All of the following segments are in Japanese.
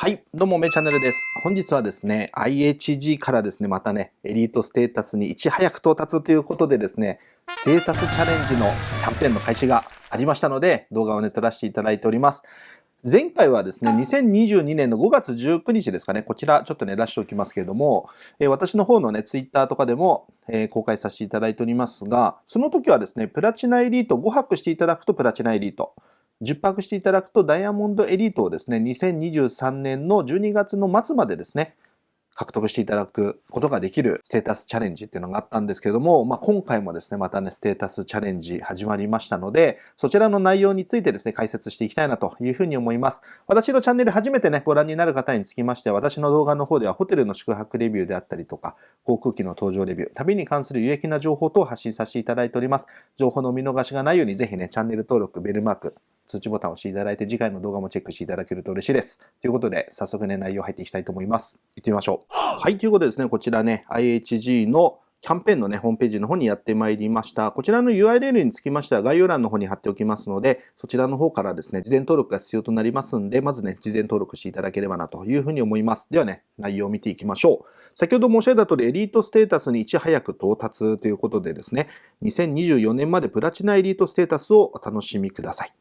はい、どうも、めチャンネルです。本日はですね、IHG からですね、またね、エリートステータスにいち早く到達ということでですね、ステータスチャレンジのキャンペーンの開始がありましたので、動画をね、撮らせていただいております。前回はですね、2022年の5月19日ですかね、こちらちょっとね、出しておきますけれども、え私の方のね、ツイッターとかでも、え公開させていただいておりますが、その時はですね、プラチナエリート5泊していただくとプラチナエリート。10泊していただくとダイヤモンドエリートをですね、2023年の12月の末までですね、獲得していただくことができるステータスチャレンジっていうのがあったんですけども、まあ、今回もですね、またね、ステータスチャレンジ始まりましたので、そちらの内容についてですね、解説していきたいなというふうに思います。私のチャンネル初めてね、ご覧になる方につきましては、私の動画の方ではホテルの宿泊レビューであったりとか、航空機の搭乗レビュー、旅に関する有益な情報等を発信させていただいております。情報の見逃しがないように、ぜひね、チャンネル登録、ベルマーク、通知ボタンを押していただいて、次回の動画もチェックしていただけると嬉しいです。ということで、早速ね、内容入っていきたいと思います。行ってみましょう。はい、ということでですね、こちらね、IHG のキャンペーンのね、ホームページの方にやってまいりました。こちらの URL につきましては概要欄の方に貼っておきますので、そちらの方からですね、事前登録が必要となりますんで、まずね、事前登録していただければなというふうに思います。ではね、内容を見ていきましょう。先ほど申し上げた通り、エリートステータスにいち早く到達ということでですね、2024年までプラチナエリートステータスをお楽しみください。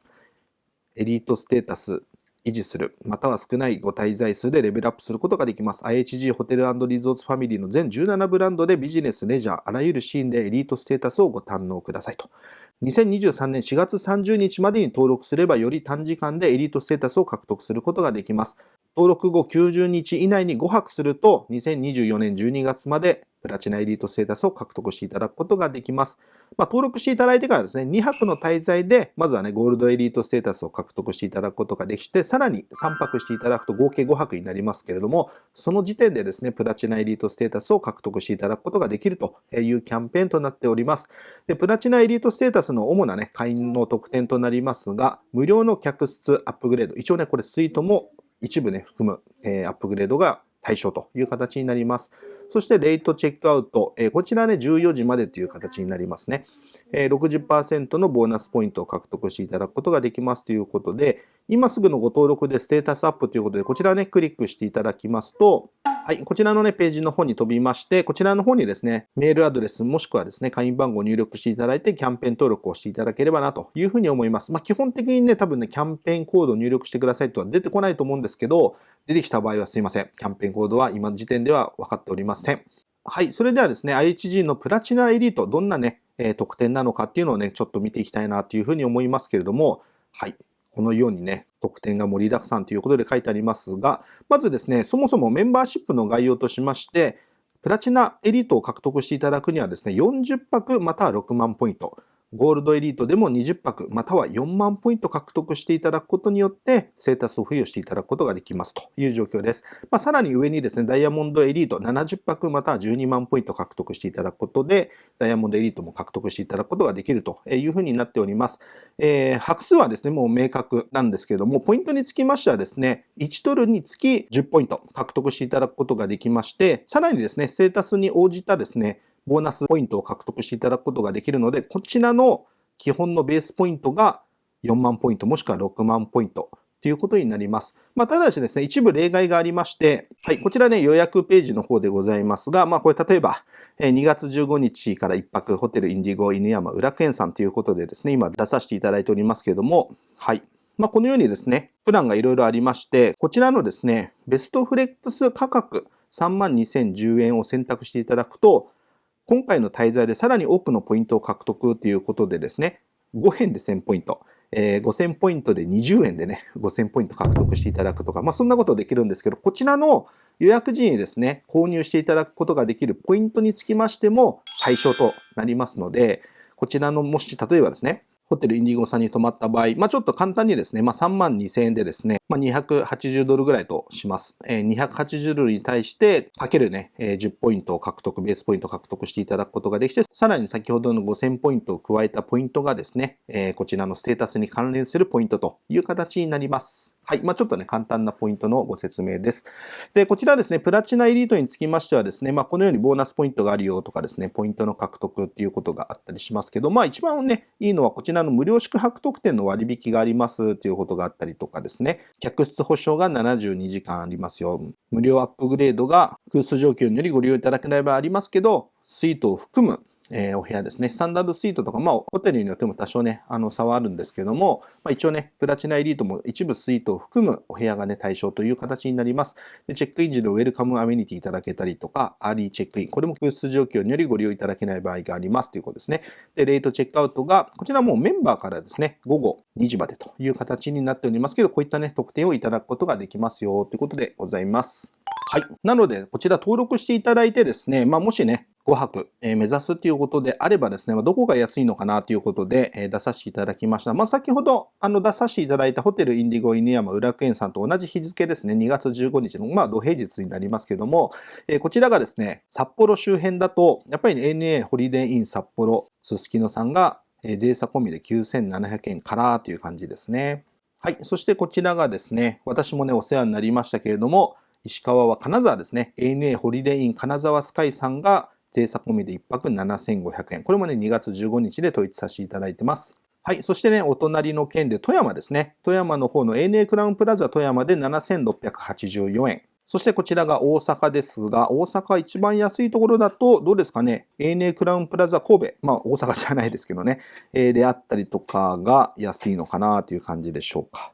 エリートステータス維持する、または少ないご滞在数でレベルアップすることができます。IHG ホテルリゾーツファミリーの全17ブランドでビジネス、レジャー、あらゆるシーンでエリートステータスをご堪能くださいと。2023年4月30日までに登録すればより短時間でエリートステータスを獲得することができます。登録後90日以内に5泊すると2024年12月までプラチナエリートステータスを獲得していただくことができます。まあ、登録していただいてからですね、2泊の滞在で、まずはね、ゴールドエリートステータスを獲得していただくことができて、さらに3泊していただくと合計5泊になりますけれども、その時点でですね、プラチナエリートステータスを獲得していただくことができるというキャンペーンとなっております。で、プラチナエリートステータスの主なね、会員の特典となりますが、無料の客室アップグレード、一応ね、これスイートも一部ね、含む、えー、アップグレードが対象という形になります。そして、レイトチェックアウト。えこちらね、14時までという形になりますね。え60%のボーナスポイントを獲得していただくことができますということで、今すぐのご登録でステータスアップということで、こちらね、クリックしていただきますと、はい、こちらのね、ページの方に飛びまして、こちらの方にですね、メールアドレスもしくはですね、会員番号を入力していただいて、キャンペーン登録をしていただければなというふうに思います。まあ、基本的にね、多分ね、キャンペーンコードを入力してくださいとは出てこないと思うんですけど、出てきた場合はすいません。キャンペーンコードは今の時点では分かっておりません。はい、それではですね、IHG のプラチナエリート、どんなね、え特典なのかっていうのをね、ちょっと見ていきたいなというふうに思いますけれども、はい、このようにね、特典が盛りだくさんということで書いてありますが、まずですね、そもそもメンバーシップの概要としまして、プラチナエリートを獲得していただくにはですね、40泊または6万ポイント。ゴールドエリートでも20泊または4万ポイント獲得していただくことによってステータスを付与していただくことができますという状況です。まあ、さらに上にですね、ダイヤモンドエリート70泊または12万ポイント獲得していただくことで、ダイヤモンドエリートも獲得していただくことができるというふうになっております。えー、泊数はですね、もう明確なんですけれども、ポイントにつきましてはですね、1ドルにつき10ポイント獲得していただくことができまして、さらにですね、ステータスに応じたですね、ボーナスポイントを獲得していただくことができるので、こちらの基本のベースポイントが4万ポイントもしくは6万ポイントということになります。まあ、ただしですね、一部例外がありまして、はい、こちらね、予約ページの方でございますが、まあ、これ例えば、2月15日から1泊ホテルインディゴ犬山裏楽園さんということでですね、今出させていただいておりますけれども、はい。まあ、このようにですね、プランがいろいろありまして、こちらのですね、ベストフレックス価格32,010円を選択していただくと、今回の滞在でさらに多くのポイントを獲得ということでですね、5円で1000ポイント、えー、5000ポイントで20円でね、5000ポイント獲得していただくとか、まあそんなことできるんですけど、こちらの予約時にですね、購入していただくことができるポイントにつきましても対象となりますので、こちらのもし例えばですね、ホテルインディゴさんに泊まった場合、まあ、ちょっと簡単にですね、まあ、3万2000円でですね、まあ、280ドルぐらいとします。えー、280ドルに対して、かけるね、えー、10ポイントを獲得、ベースポイントを獲得していただくことができて、さらに先ほどの5000ポイントを加えたポイントがですね、えー、こちらのステータスに関連するポイントという形になります。はい。まあ、ちょっとね、簡単なポイントのご説明です。で、こちらですね、プラチナエリートにつきましてはですね、まあ、このようにボーナスポイントがあるよとかですね、ポイントの獲得っていうことがあったりしますけど、まあ、一番ね、いいのはこちらの無料宿泊特典の割引がありますということがあったりとかですね、客室保証が72時間ありますよ。無料アップグレードが空室状況によりご利用いただけない場合ありますけど、スイートを含むえー、お部屋ですね。スタンダードスイートとか、まあ、ホテルによっても多少ね、あの差はあるんですけども、まあ、一応ね、プラチナエリートも一部スイートを含むお部屋がね、対象という形になります。でチェックイン時のウェルカムアメニティいただけたりとか、アーリーチェックイン、これも空室状況によりご利用いただけない場合がありますということですね。で、レイトチェックアウトが、こちらもメンバーからですね、午後2時までという形になっておりますけど、こういったね、特典をいただくことができますよということでございます。はい。なので、こちら登録していただいてですね、まあ、もしね、5泊、え、目指すということであればですね、ま、どこが安いのかなということで、え、出させていただきました。まあ、先ほどあの出させていただいたホテルインディゴ犬山有楽苑さんと同じ日付ですね、2月15日の、まあ、土平日になりますけども、え、こちらがですね、札幌周辺だと、やっぱり、ね、ANA ホリデーイン札幌すすきのさんが、え、税差込みで9700円からという感じですね。はい。そしてこちらがですね、私もね、お世話になりましたけれども、石川は金沢ですね。ANA ホリデーイン金沢スカイさんが、税差込みで1泊7500円。これもね、2月15日で統一させていただいてます。はい。そしてね、お隣の県で富山ですね。富山の方の ANA クラウンプラザ富山で7684円。そしてこちらが大阪ですが、大阪一番安いところだと、どうですかね、ANA クラウンプラザ神戸、まあ大阪じゃないですけどね、えー、であったりとかが安いのかなという感じでしょうか。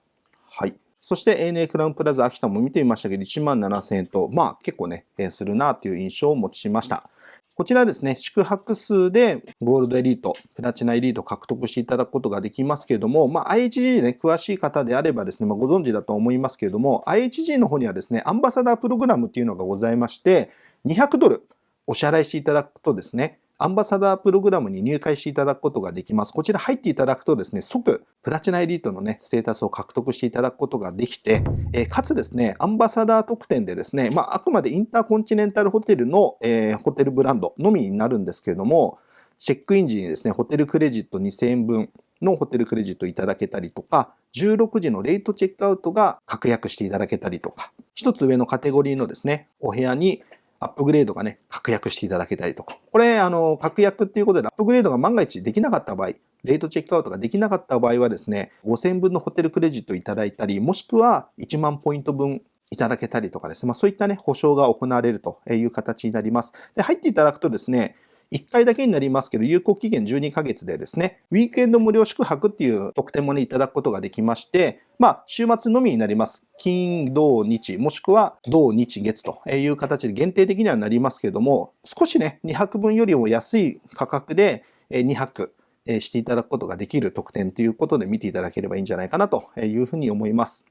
はい。そして ANA クラウンプラザ秋田も見てみましたけど、1万7000円と、まあ結構ね、するなという印象を持ちました。こちらですね、宿泊数でゴールドエリート、プラチナエリート獲得していただくことができますけれども、まあ、IHG ね、詳しい方であればですね、まあ、ご存知だと思いますけれども、IHG の方にはですね、アンバサダープログラムっていうのがございまして、200ドルお支払いしていただくとですね、アンバサダープログラムに入会していただくことができます。こちら入っていただくとですね、即プラチナエリートのね、ステータスを獲得していただくことができて、えー、かつですね、アンバサダー特典でですね、まあ、あくまでインターコンチネンタルホテルの、えー、ホテルブランドのみになるんですけれども、チェックイン時にですね、ホテルクレジット2000円分のホテルクレジットいただけたりとか、16時のレイトチェックアウトが確約していただけたりとか、一つ上のカテゴリーのですね、お部屋にアップグレードがね、確約していただけたりとか。これ、あの、確約っていうことで、アップグレードが万が一できなかった場合、レートチェックアウトができなかった場合はですね、5000分のホテルクレジットいただいたり、もしくは1万ポイント分いただけたりとかですね、まあ、そういったね、保証が行われるという形になります。で、入っていただくとですね、1回だけになりますけど、有効期限12ヶ月でですね、ウィークエンド無料宿泊っていう特典もね、いただくことができまして、まあ、週末のみになります。金、土、日、もしくは土、日、月という形で限定的にはなりますけれども、少しね、2泊分よりも安い価格で2泊していただくことができる特典ということで見ていただければいいんじゃないかなというふうに思います。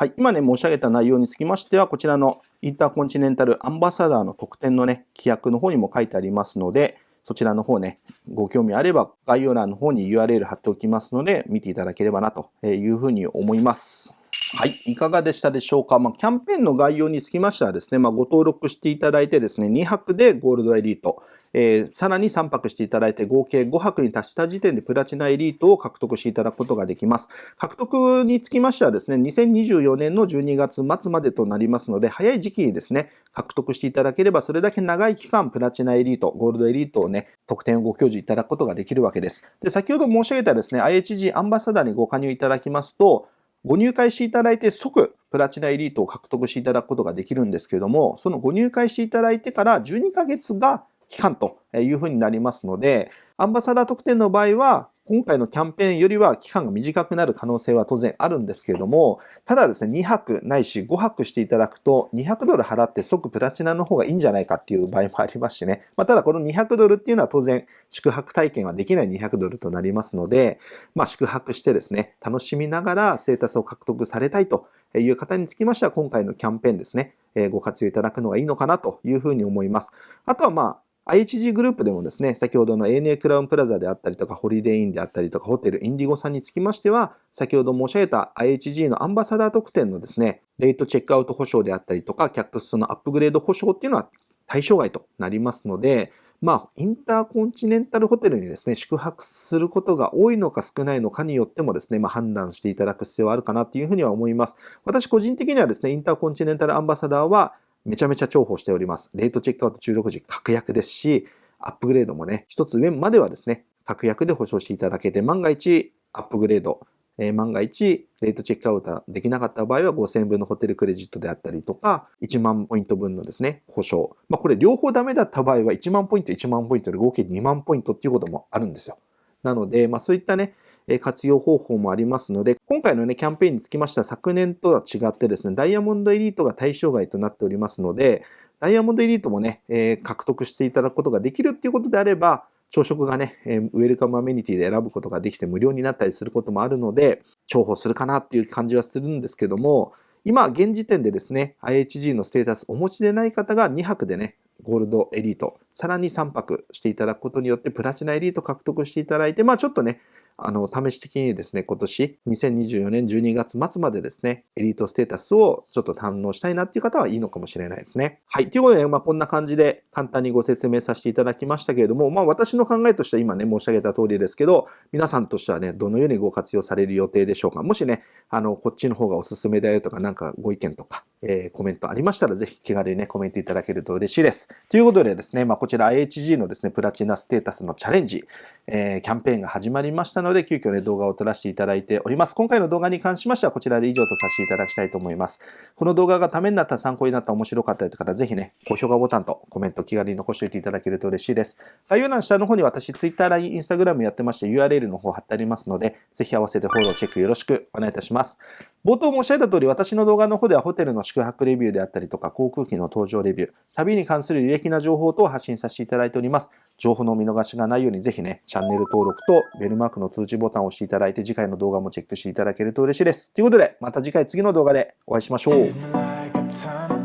はい。今ね、申し上げた内容につきましては、こちらのインターコンチネンタルアンバサダーの特典のね、規約の方にも書いてありますので、そちらの方ね、ご興味あれば概要欄の方に URL 貼っておきますので、見ていただければなというふうに思います。はい。いかがでしたでしょうか？まあ、キャンペーンの概要につきましてはですね、まあ、ご登録していただいてですね、2泊でゴールドエリート、えー、さらに3泊していただいて合計5泊に達した時点でプラチナエリートを獲得していただくことができます。獲得につきましてはですね、2024年の12月末までとなりますので、早い時期にですね、獲得していただければ、それだけ長い期間プラチナエリート、ゴールドエリートをね、特典をご享受いただくことができるわけです。で、先ほど申し上げたですね、IHG アンバサダーにご加入いただきますと、ご入会していただいて即プラチナエリートを獲得していただくことができるんですけれども、そのご入会していただいてから12ヶ月が期間というふうになりますので、アンバサダー特典の場合は、今回のキャンペーンよりは期間が短くなる可能性は当然あるんですけれども、ただですね、2泊ないし5泊していただくと、200ドル払って即プラチナの方がいいんじゃないかっていう場合もありますしね。まあ、ただこの200ドルっていうのは当然宿泊体験はできない200ドルとなりますので、まあ、宿泊してですね、楽しみながらステータスを獲得されたいという方につきましては、今回のキャンペーンですね、ご活用いただくのがいいのかなというふうに思います。あとはまあ、IHG グループでもですね、先ほどの ANA クラウンプラザであったりとか、ホリデーインであったりとか、ホテルインディゴさんにつきましては、先ほど申し上げた IHG のアンバサダー特典のですね、レートチェックアウト保証であったりとか、客室のアップグレード保証っていうのは対象外となりますので、まあ、インターコンチネンタルホテルにですね、宿泊することが多いのか少ないのかによってもですね、まあ、判断していただく必要はあるかなというふうには思います。私個人的にはですね、インターコンチネンタルアンバサダーはめちゃめちゃ重宝しております。レートチェックアウト16時確約ですし、アップグレードもね、一つ上まではですね、確約で保証していただけて、万が一アップグレード、えー、万が一、レートチェックアウトできなかった場合は5000円分のホテルクレジットであったりとか、1万ポイント分のですね、保証。まあ、これ両方ダメだった場合は1万ポイント、1万ポイントで合計2万ポイントっていうこともあるんですよ。なので、まあ、そういったね、活用方法もありますので、今回のね、キャンペーンにつきましては昨年とは違ってですね、ダイヤモンドエリートが対象外となっておりますので、ダイヤモンドエリートもね、えー、獲得していただくことができるっていうことであれば、朝食がね、えー、ウェルカムアメニティで選ぶことができて無料になったりすることもあるので、重宝するかなっていう感じはするんですけども、今、現時点でですね、IHG のステータスお持ちでない方が2泊でね、ゴールドエリート、さらに3泊していただくことによって、プラチナエリート獲得していただいて、まあちょっとね、あの、試し的にですね、今年2024年12月末までですね、エリートステータスをちょっと堪能したいなっていう方はいいのかもしれないですね。はい。ということで、まあこんな感じで簡単にご説明させていただきましたけれども、まあ私の考えとしては今ね、申し上げた通りですけど、皆さんとしてはね、どのようにご活用される予定でしょうか。もしね、あの、こっちの方がおすすめだよとか、なんかご意見とか、えー、コメントありましたら、ぜひ気軽にね、コメントいただけると嬉しいです。ということでですね、まあこちら IHG のですね、プラチナステータスのチャレンジ、えー、キャンペーンが始まりましたので、急遽ね、動画を撮らせていただいております。今回の動画に関しましては、こちらで以上とさせていただきたいと思います。この動画がためになった、参考になった、面白かったという方、ぜひね、高評価ボタンとコメント気軽に残しておいていただけると嬉しいです。概要欄下の方に私、Twitter、LINE、Instagram やってまして、URL の方貼ってありますので、ぜひ合わせてフォロー、チェックよろしくお願いいたします。冒頭申し上げた通り、私の動画の方ではホテルの宿泊レビューであったりとか、航空機の搭乗レビュー、旅に関する有益な情報等を発信させていただいております。情報の見逃しがないように、ぜひね、チャンネル登録とベルマークの通知ボタンを押していただいて、次回の動画もチェックしていただけると嬉しいです。ということで、また次回次の動画でお会いしましょう。